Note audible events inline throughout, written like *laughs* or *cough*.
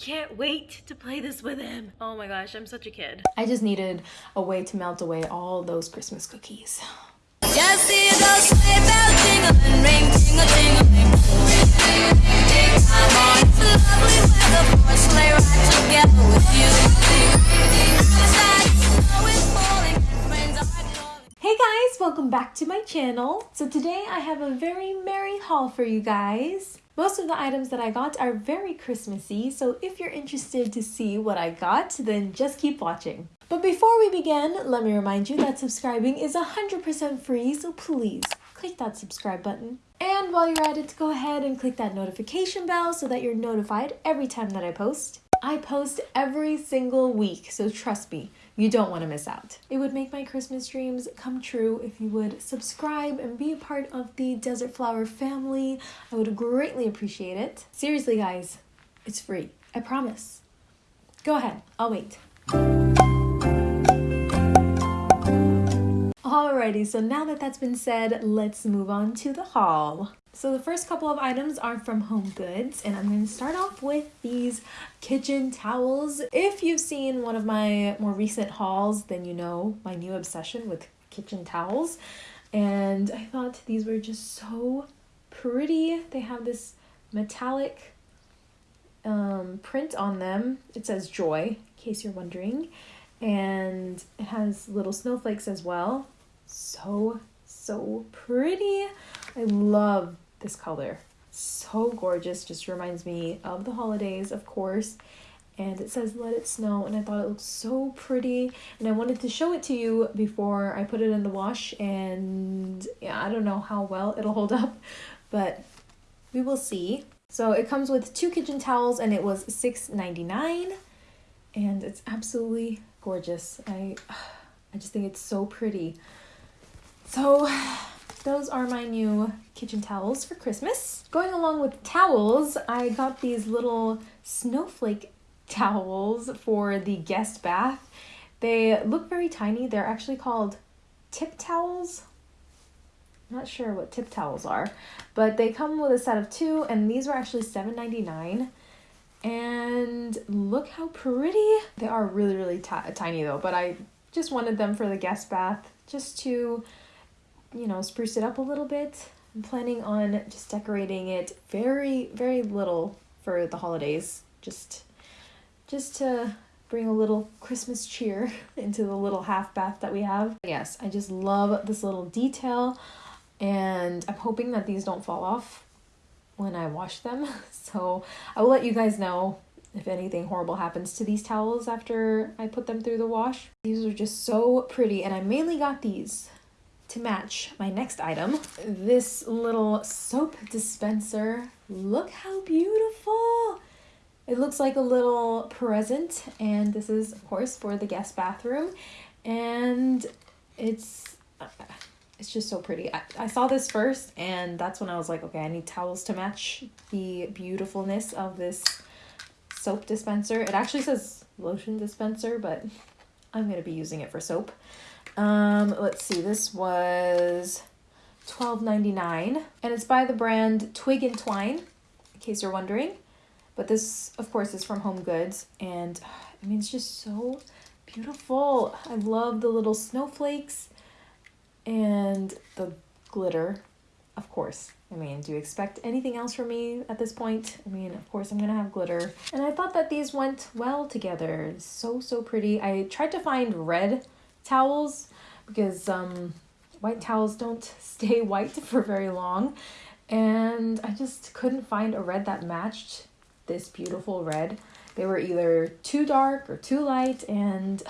can't wait to play this with him. Oh my gosh, I'm such a kid. I just needed a way to melt away all those Christmas cookies. Just see those sleigh bells jingling, ring, tingle, tingling. Big time on, it's lovely weather for a sleigh ride together with you. Outside, snow is falling, and friends are calling. Hey guys, welcome back to my channel. So today I have a very merry haul for you guys. Most of the items that I got are very Christmassy, so if you're interested to see what I got, then just keep watching. But before we begin, let me remind you that subscribing is 100% free, so please click that subscribe button. And while you're at it, go ahead and click that notification bell so that you're notified every time that I post. I post every single week, so trust me, you don't want to miss out. It would make my Christmas dreams come true if you would subscribe and be a part of the Desert Flower family. I would greatly appreciate it. Seriously, guys, it's free. I promise. Go ahead, I'll wait. Alrighty, so now that that's been said, let's move on to the haul. So the first couple of items are from Home Goods, and I'm going to start off with these kitchen towels. If you've seen one of my more recent hauls, then you know my new obsession with kitchen towels. And I thought these were just so pretty. They have this metallic um, print on them. It says joy, in case you're wondering. And it has little snowflakes as well. So, so pretty. I love this color. So gorgeous. Just reminds me of the holidays, of course. And it says let it snow and I thought it looked so pretty and I wanted to show it to you before I put it in the wash and yeah, I don't know how well it'll hold up, but we will see. So it comes with two kitchen towels and it was $6.99 and it's absolutely gorgeous. I *sighs* I just think it's so pretty. So those are my new kitchen towels for Christmas. Going along with towels, I got these little snowflake towels for the guest bath. They look very tiny. They're actually called tip towels. I'm not sure what tip towels are, but they come with a set of two, and these were actually $7.99. And look how pretty. They are really, really ti tiny though, but I just wanted them for the guest bath just to you know, spruce it up a little bit. I'm planning on just decorating it very, very little for the holidays. Just, just to bring a little Christmas cheer *laughs* into the little half bath that we have. Yes, I just love this little detail and I'm hoping that these don't fall off when I wash them. *laughs* So I will let you guys know if anything horrible happens to these towels after I put them through the wash. These are just so pretty and I mainly got these to match my next item. This little soap dispenser. Look how beautiful! It looks like a little present and this is of course for the guest bathroom and it's it's just so pretty. I, I saw this first and that's when I was like, okay, I need towels to match the beautifulness of this soap dispenser. It actually says lotion dispenser, but I'm going to be using it for soap. Um, let's see, this was $12.99 and it's by the brand Twig and Twine, in case you're wondering. But this, of course, is from Home Goods and I mean, it's just so beautiful. I love the little snowflakes and the glitter, of course. I mean, do you expect anything else from me at this point? I mean, of course I'm gonna have glitter. And I thought that these went well together. So, so pretty. I tried to find red towels because um, white towels don't *laughs* stay white for very long. And I just couldn't find a red that matched this beautiful red. They were either too dark or too light, and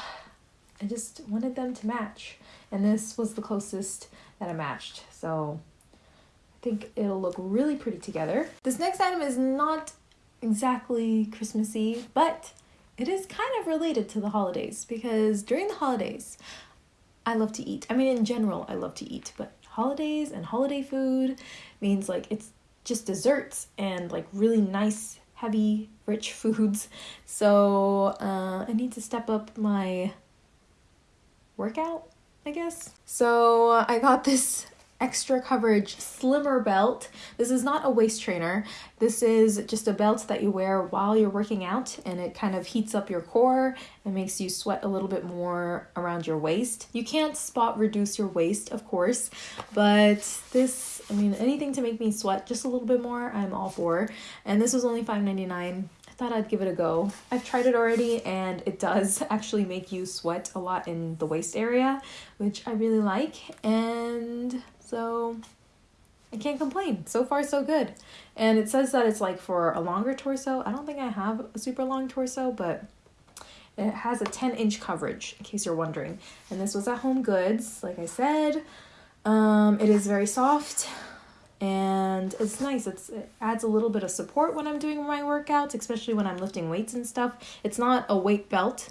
I just wanted them to match. And this was the closest that I matched. So I think it'll look really pretty together. This next item is not exactly Christmassy, but it is kind of related to the holidays because during the holidays, I love to eat. I mean, in general, I love to eat, but holidays and holiday food means like it's just desserts and like really nice, heavy, rich *laughs* foods. So uh, I need to step up my workout, I guess. So I got this extra coverage slimmer belt. This is not a waist trainer. This is just a belt that you wear while you're working out and it kind of heats up your core and makes you sweat a little bit more around your waist. You can't spot reduce your waist, of course, but this, I mean, anything to make me sweat just a little bit more, I'm all for. And this was only $5.99 thought I'd give it a go. I've tried it already and it does *laughs* actually make you sweat a lot in the waist area, which I really like. And so I can't complain. So far, so good. And it says that it's like for a longer torso. I don't think I have a super long torso, but it has a 10 inch coverage, in case you're wondering. And this was at Home Goods, like I said. Um, it is very soft and it's nice. It's it adds a little bit of support when I'm doing my workouts, especially when I'm lifting weights and stuff. It's not a weight belt,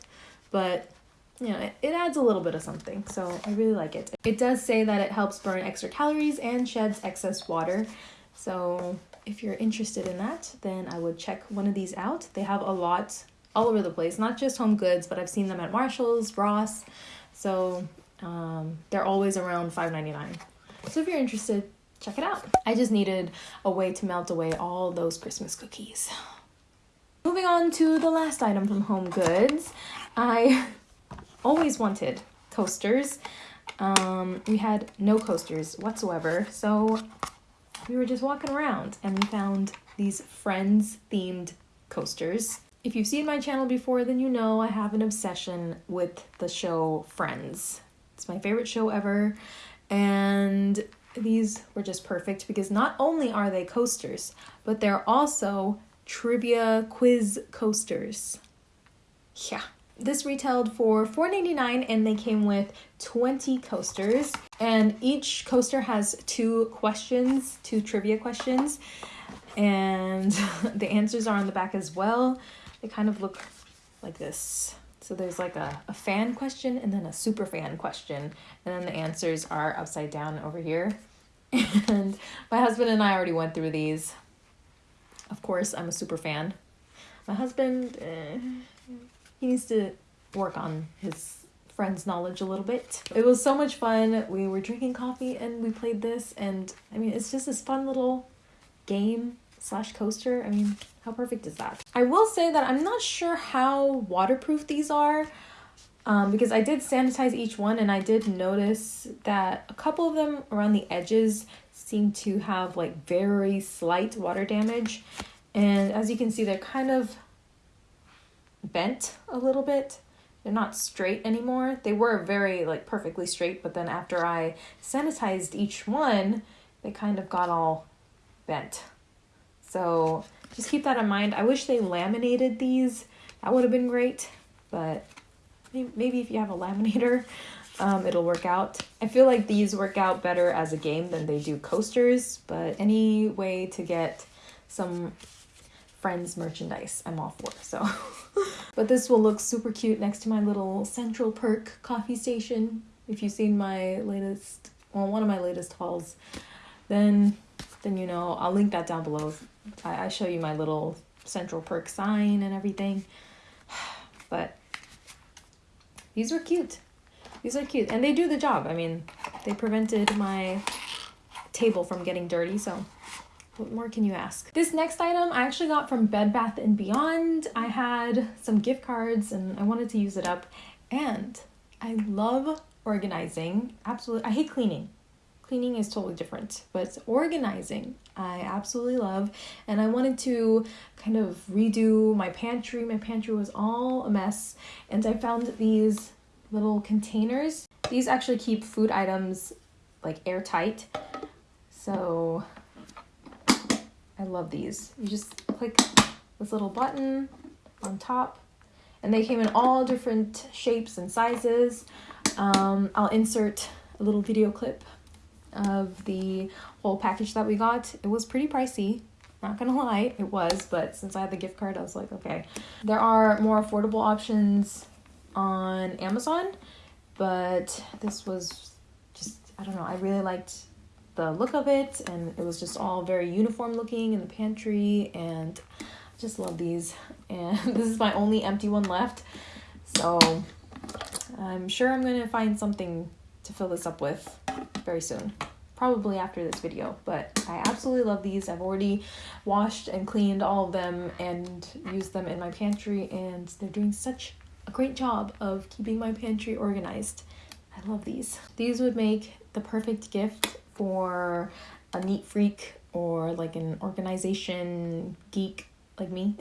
but you know, it, it adds a little bit of something. So I really like it. It does say that it helps burn extra calories and sheds excess water. So if you're interested in that, then I would check one of these out. They have a lot all over the place, not just home goods, but I've seen them at Marshalls, Ross. So um, they're always around $5.99. So if you're interested, check it out. I just needed a way to melt away all those Christmas cookies. Moving on to the last item from Home Goods. I always wanted coasters. Um, we had no coasters whatsoever, so we were just walking around and we found these Friends themed coasters. If you've seen my channel before, then you know I have an obsession with the show Friends. It's my favorite show ever, and these were just perfect because not only are they coasters, but they're also trivia quiz coasters. Yeah. This retailed for $4.99 and they came with 20 coasters. And each coaster has two questions, two trivia questions. And *laughs* the answers are on the back as well. They kind of look like this. So there's like a, a fan question and then a super fan question. And then the answers are upside down over here. *laughs* And my husband and I already went through these. Of course, I'm a super fan. My husband, eh, he needs to work on his friends' knowledge a little bit. It was so much fun. We were drinking coffee and we played this, and I mean, it's just this fun little game slash coaster. I mean, how perfect is that? I will say that I'm not sure how waterproof these are. Um, because I did sanitize each one and I did notice that a couple of them around the edges seem to have like very slight water damage. And as you can see, they're kind of bent a little bit. They're not straight anymore. They were very like perfectly straight, but then after I sanitized each one, they kind of got all bent. So just keep that in mind. I wish they laminated these. That would have been great, but maybe if you have a laminator, um, it'll work out. I feel like these work out better as a game than they do coasters, but any way to get some friends merchandise, I'm all for. So, *laughs* but this will look super cute next to my little Central Perk coffee station. If you've seen my latest, well, one of my latest hauls, then then you know I'll link that down below. I, I show you my little Central Perk sign and everything. *sighs* But these were cute. These are cute. And they do the job. I mean, they prevented my table from getting dirty, so what more can you ask? This next item I actually got from Bed Bath & Beyond. I had some gift cards and I wanted to use it up. And I love organizing. Absolutely. I hate cleaning. Cleaning is totally different, but organizing I absolutely love. And I wanted to kind of redo my pantry. My pantry was all a mess. And I found these little containers. These actually keep food items like airtight. So I love these. You just click this little button on top and they came in all different shapes and sizes. Um, I'll insert a little video clip of the whole package that we got. It was pretty pricey. Not gonna lie, it was, but since I had the gift card, I was like, okay. There are more affordable options on Amazon, but this was just, I don't know, I really liked the look of it, and it was just all very uniform looking in the pantry, and I just love these. *laughs* And this is my only empty one left, so I'm sure I'm gonna find something to fill this up with very soon probably after this video. But I absolutely love these. I've already washed and cleaned all of them and used them in my pantry, and they're doing such a great job of keeping my pantry organized. I love these. These would make the perfect gift for a neat freak or like an organization geek like me.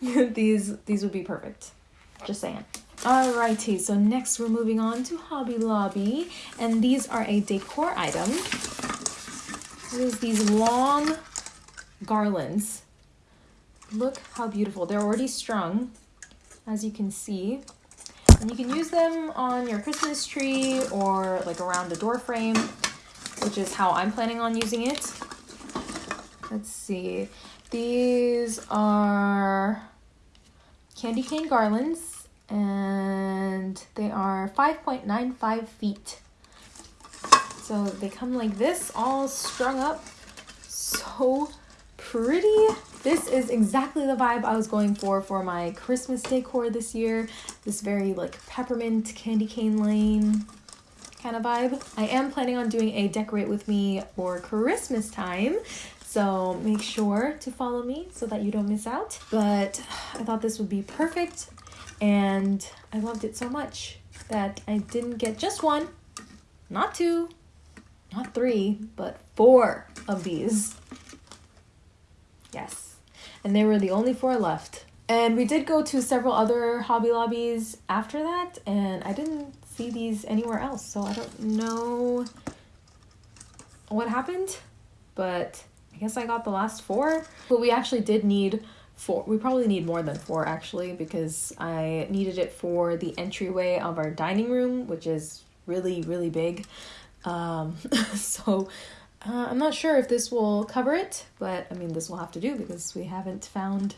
*laughs* these these would be perfect. Just saying. Alrighty, so next we're moving on to Hobby Lobby, and these are a decor item. There's these long garlands. Look how beautiful. They're already strung, as you can see. And you can use them on your Christmas tree or like around a door frame, which is how I'm planning on using it. Let's see. These are candy cane garlands and they are 5.95 feet. So they come like this, all strung up. So pretty. This is exactly the vibe I was going for for my Christmas decor this year. This very like peppermint candy cane lane kind of vibe. I am planning on doing a decorate with me for Christmas time. So make sure to follow me so that you don't miss out. But I thought this would be perfect and I loved it so much that I didn't get just one, not two, not three, but four of these. Yes. And they were the only four left. And we did go to several other Hobby Lobbies after that, and I didn't see these anywhere else, so I don't know what happened, but I guess I got the last four. But we actually did need four. We probably need more than four actually, because I needed it for the entryway of our dining room, which is really, really big. Um, *laughs* so uh, I'm not sure if this will cover it, but I mean, this will have to do because we haven't found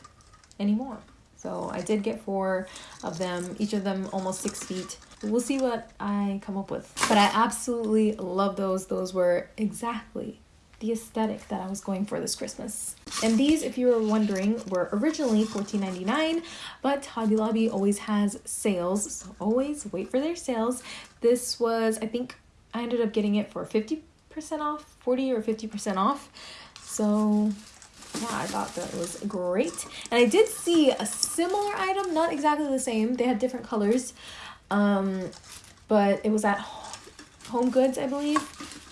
any more. So I did get four of them, each of them almost six feet. We'll see what I come up with. But I absolutely love those. Those were exactly the aesthetic that I was going for this Christmas. And these, if you were wondering, were originally $14.99, but Hobby Lobby always has sales, so always wait for their sales. This was, I think, I ended up getting it for 50% off, 40 or 50% off. So yeah, I thought that was great. And I did see a similar item, not exactly the same. They had different colors. Um, but it was at Home Goods, I believe.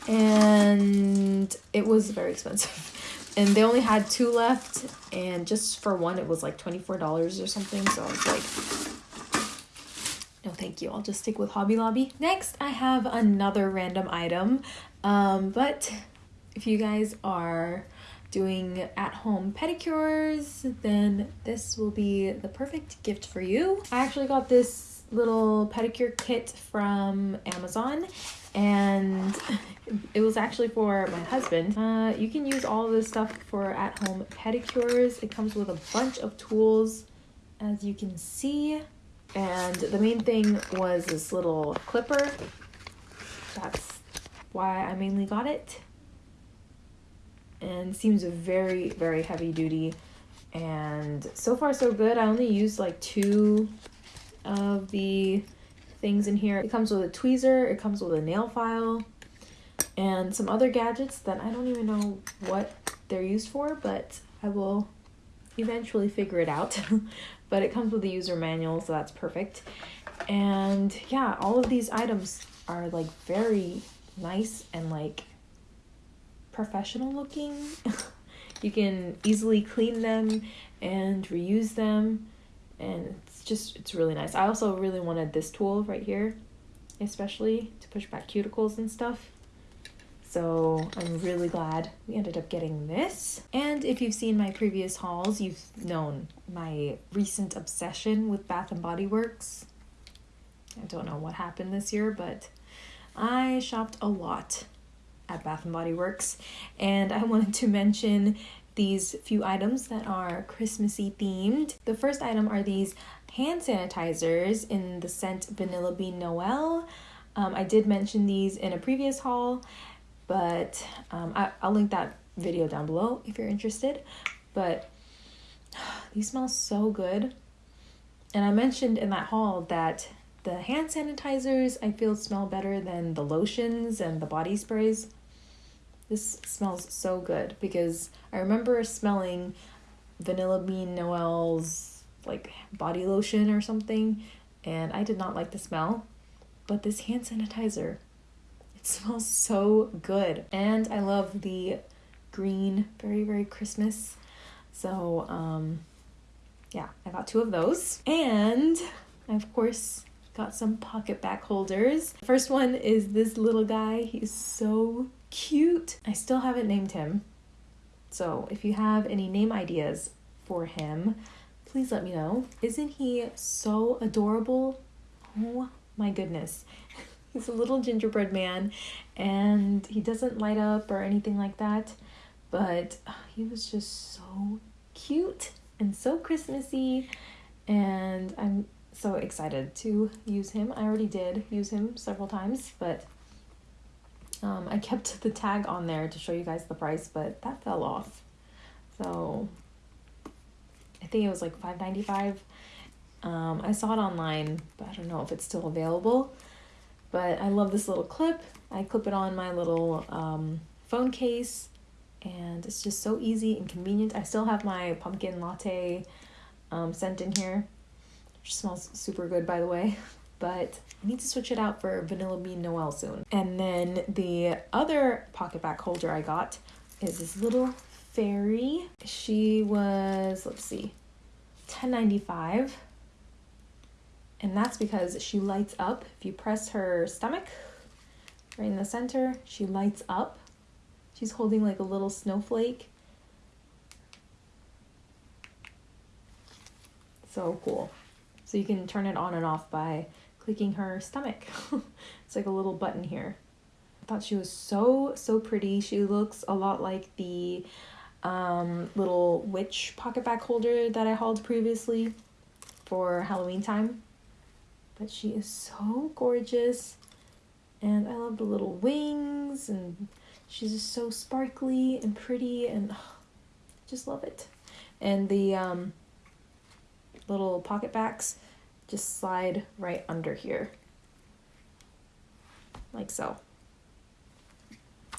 And it was very expensive. *laughs* And they only had two left. And just for one, it was like $24 or something. So I was like, no, thank you. I'll just stick with Hobby Lobby. Next, I have another random item. Um, but if you guys are doing at home pedicures, then this will be the perfect gift for you. I actually got this little pedicure kit from Amazon and it was actually for my husband. Uh, you can use all this stuff for at home pedicures. It comes with a bunch of tools as you can see. And the main thing was this little clipper. That's why I mainly got it and seems very very heavy duty and so far so good i only used like two of the things in here. It comes with a tweezer it comes with a nail file and some other gadgets that i don't even know what they're used for but i will eventually figure it out. *laughs* But it comes with a user manual so that's perfect. And yeah all of these items are like very nice and like professional looking. *laughs* you can easily clean them and reuse them and just it's really nice. I also really wanted this tool right here, especially to push back cuticles and stuff. So I'm really glad we ended up getting this. And if you've seen my previous hauls, you've known my recent obsession with Bath and Body Works. I don't know what happened this year, but I shopped a lot at Bath and Body Works, and I *laughs* wanted to mention these few items that are Christmassy themed. The first item are these hand sanitizers in the scent Vanilla Bean Noel. Um, I did mention these in a previous haul, but um, I, I'll link that video down below if you're interested. But *sighs* these smell so good. And I mentioned in that haul that the hand sanitizers I feel smell better than the lotions and the body sprays. This smells so good because I remember smelling Vanilla Bean Noel's like body lotion or something, and I did not like the smell. But this hand sanitizer, it *laughs* smells so good. And I love the green, very, very Christmas. So, um, yeah, I got two of those. And I, of course, got some PocketBac holders. First one is this little guy. He's so cute. I still haven't named him. So if you have any name ideas for him, please let me know. Isn't he so adorable? Oh my goodness. *laughs* He's a little gingerbread man and he doesn't light up or anything like that, but he was just so cute and so Christmassy and I'm so excited to use him. I already did use him several times, but um, I kept *laughs* the tag on there to show you guys the price, but that fell off. So I think it was like five ninety five. Um, I saw it online, but I don't know if it's still available. But I love this little clip. I clip it on my little um, phone case, and it's just so easy and convenient. I still have my pumpkin latte um, scent in here, which smells super good, by the way. *laughs* But I need to switch it out for Vanilla Bean Noel soon. And then the other PocketBac holder I got is this little fairy. She was, let's see, 10.95 and that's because she lights up. If you press her stomach right in the center, she lights up. She's holding like a little snowflake. So cool. So you can turn it on and off by clicking her stomach. *laughs* it's like a little button here. I thought she was so, so pretty. She looks a lot like the um, little witch PocketBac holder that I hauled previously for Halloween time. But she is so gorgeous. And I love the little wings and she's just so sparkly and pretty and oh, just love it. And the um, little PocketBacs just slide right under here. Like so.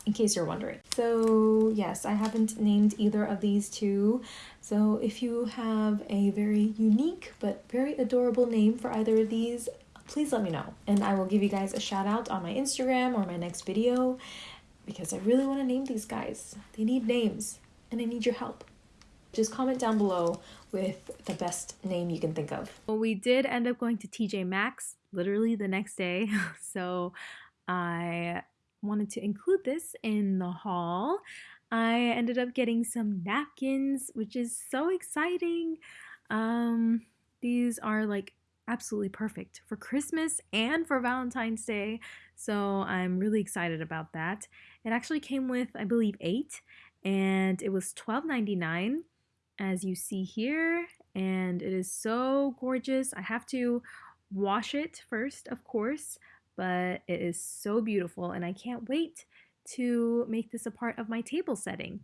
In case you're wondering. So yes, I haven't named either of these two. So if you have a very unique but very adorable name for either of these, please let me know. And I will give you guys a shout out on my Instagram or my next video because I really want to name these guys. They need names and I need your help. Just comment down below with the best name you can think of. Well, we did end up going to TJ Maxx literally the next day. *laughs* So I wanted to include this in the haul. I ended up getting some napkins, which is so exciting. Um, these are like absolutely perfect for Christmas and for Valentine's Day. So I'm really excited about that. It actually came with, I believe, eight, and it was $12.99 as you see here. And it is so gorgeous. I have to wash it first, of course, but it is so beautiful, and I can't wait to make this a part of my table setting.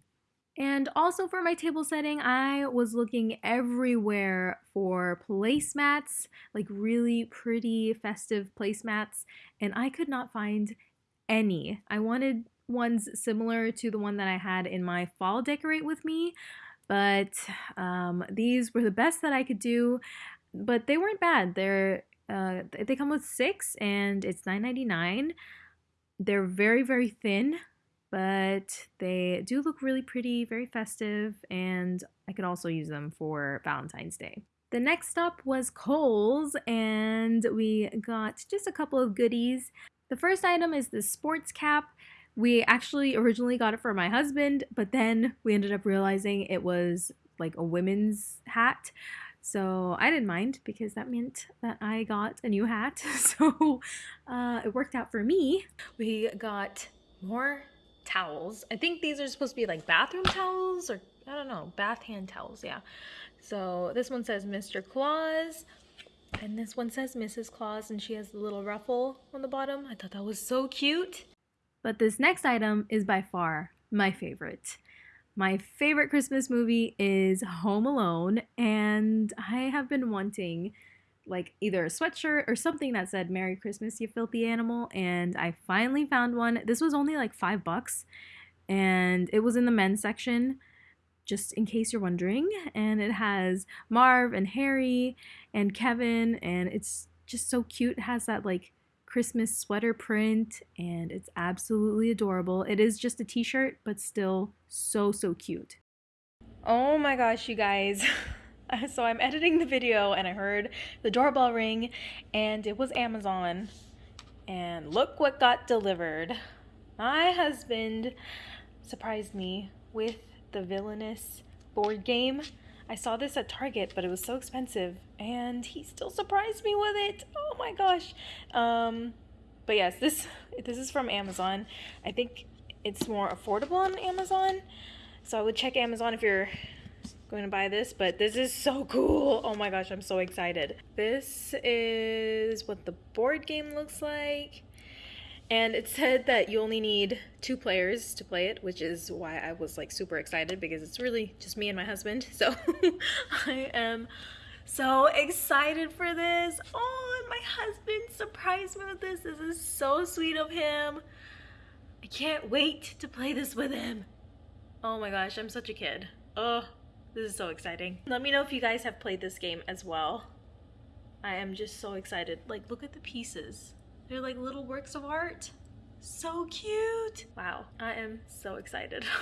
And also for my table setting, I was looking everywhere for placemats, like really pretty festive placemats, and I could not find any. I wanted ones similar to the one that I had in my fall decorate with me, but um, these were the best that I could do. But they weren't bad. They're uh, they come with six, and it's $9.99. They're very very thin, but they do look really pretty, very festive, and I could also use them for Valentine's Day. The next stop was Kohl's, and we got just a couple of goodies. The first item is the sports cap. We actually originally got it for my husband, but then we ended up realizing it was like a women's hat. So I didn't mind because that meant that I got a new hat. *laughs* So uh, it worked out for me. We got more towels. I think these are supposed to be like bathroom towels or I don't know, bath hand towels, yeah. So this one says Mr. Claus and this one says Mrs. Claus and she has the little ruffle on the bottom. I thought that was so cute. But this next item is by far my favorite. My favorite Christmas movie is Home Alone and I have been wanting like either a sweatshirt or something that said Merry Christmas, you filthy animal. And I finally found one. This was only like five bucks, and it was in the men's section, just in case you're wondering. And it has Marv and Harry and Kevin, and it's just so cute. It has that like Christmas sweater print, and it's absolutely adorable. It is just a t shirt, but still so, so cute. Oh my gosh, you guys. *laughs* so I'm editing the video and I heard the doorbell ring and it was Amazon. And look what got delivered. My husband surprised me with the villainous board game. I saw this at Target, but it was so expensive, and he still surprised me with it. Oh my gosh! Um, but yes, this this is from Amazon. I think it's more affordable on Amazon, so I would check Amazon if you're going to buy this. But this is so cool! Oh my gosh, I'm so excited. This is what the board game looks like. And it said that you only need two players to play it, which is why I was like super excited because it's really just me and my husband. *laughs* So I am so excited for this. Oh, and my husband surprised me with this. This is so sweet of him. I can't wait to play this with him. Oh my gosh, I'm such a kid. Oh, this is so exciting. Let me know if you guys have played this game as well. I am just so excited. Like, look at the pieces. They're like little works of art. So cute. Wow, I am so excited. *laughs*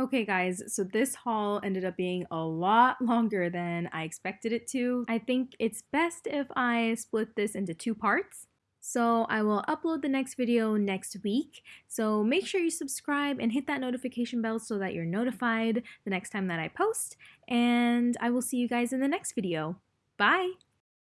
Okay, guys, so this haul ended up being a lot *laughs* longer than I expected it to. I think it's best if I split this into two parts. So I will upload the next video next week. So make sure you subscribe and hit that notification bell so that you're notified the next time that I post. And I will see you guys in the next video. Bye!